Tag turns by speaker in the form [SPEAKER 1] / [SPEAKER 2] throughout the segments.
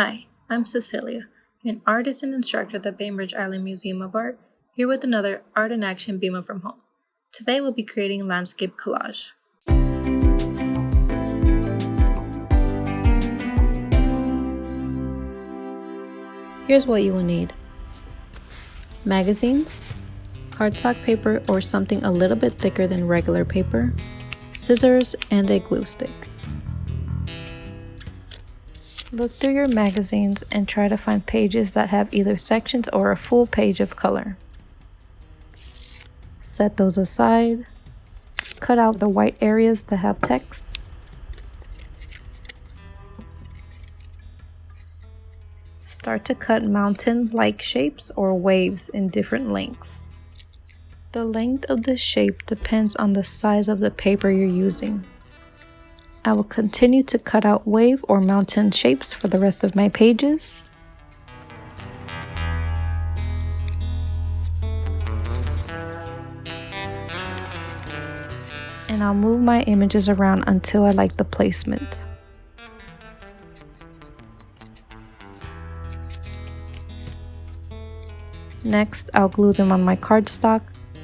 [SPEAKER 1] Hi, I'm Cecilia, an artist and instructor at the Bainbridge Island Museum of Art, here with another Art in Action BIMA from Home. Today we'll be creating landscape collage. Here's what you will need. Magazines, cardstock paper or something a little bit thicker than regular paper, scissors, and a glue stick. Look through your magazines and try to find pages that have either sections or a full page of color. Set those aside. Cut out the white areas that have text. Start to cut mountain-like shapes or waves in different lengths. The length of the shape depends on the size of the paper you're using. I will continue to cut out wave or mountain shapes for the rest of my pages. And I'll move my images around until I like the placement. Next, I'll glue them on my cardstock.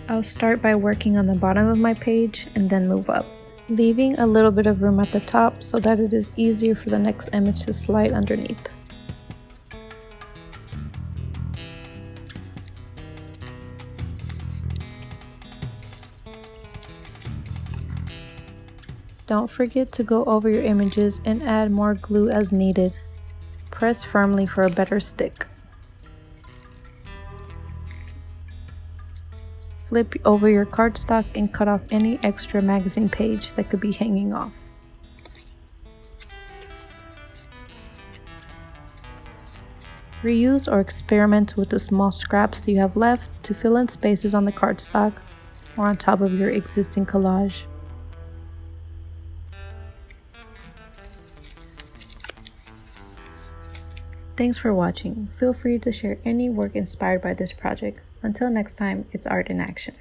[SPEAKER 1] I'll start by working on the bottom of my page and then move up leaving a little bit of room at the top so that it is easier for the next image to slide underneath. Don't forget to go over your images and add more glue as needed. Press firmly for a better stick. Flip over your cardstock and cut off any extra magazine page that could be hanging off. Reuse or experiment with the small scraps you have left to fill in spaces on the cardstock or on top of your existing collage. Thanks for watching. Feel free to share any work inspired by this project. Until next time, it's art in action.